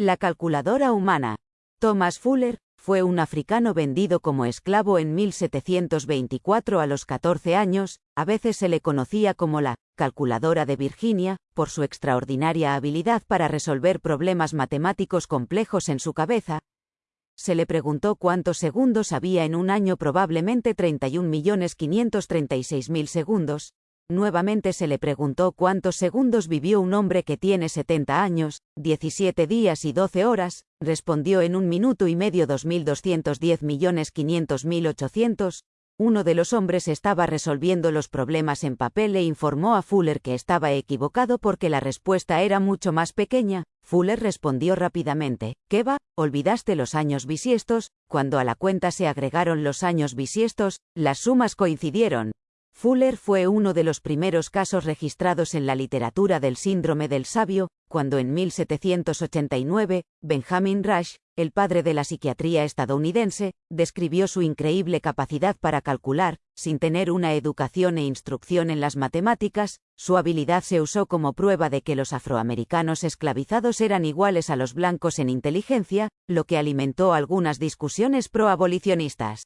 La calculadora humana. Thomas Fuller, fue un africano vendido como esclavo en 1724 a los 14 años, a veces se le conocía como la calculadora de Virginia, por su extraordinaria habilidad para resolver problemas matemáticos complejos en su cabeza. Se le preguntó cuántos segundos había en un año, probablemente 31.536.000 segundos, Nuevamente se le preguntó cuántos segundos vivió un hombre que tiene 70 años, 17 días y 12 horas, respondió en un minuto y medio 2.210.500.800. Uno de los hombres estaba resolviendo los problemas en papel e informó a Fuller que estaba equivocado porque la respuesta era mucho más pequeña. Fuller respondió rápidamente, ¿qué va? ¿Olvidaste los años bisiestos? Cuando a la cuenta se agregaron los años bisiestos, las sumas coincidieron. Fuller fue uno de los primeros casos registrados en la literatura del síndrome del sabio, cuando en 1789, Benjamin Rush, el padre de la psiquiatría estadounidense, describió su increíble capacidad para calcular, sin tener una educación e instrucción en las matemáticas, su habilidad se usó como prueba de que los afroamericanos esclavizados eran iguales a los blancos en inteligencia, lo que alimentó algunas discusiones pro-abolicionistas.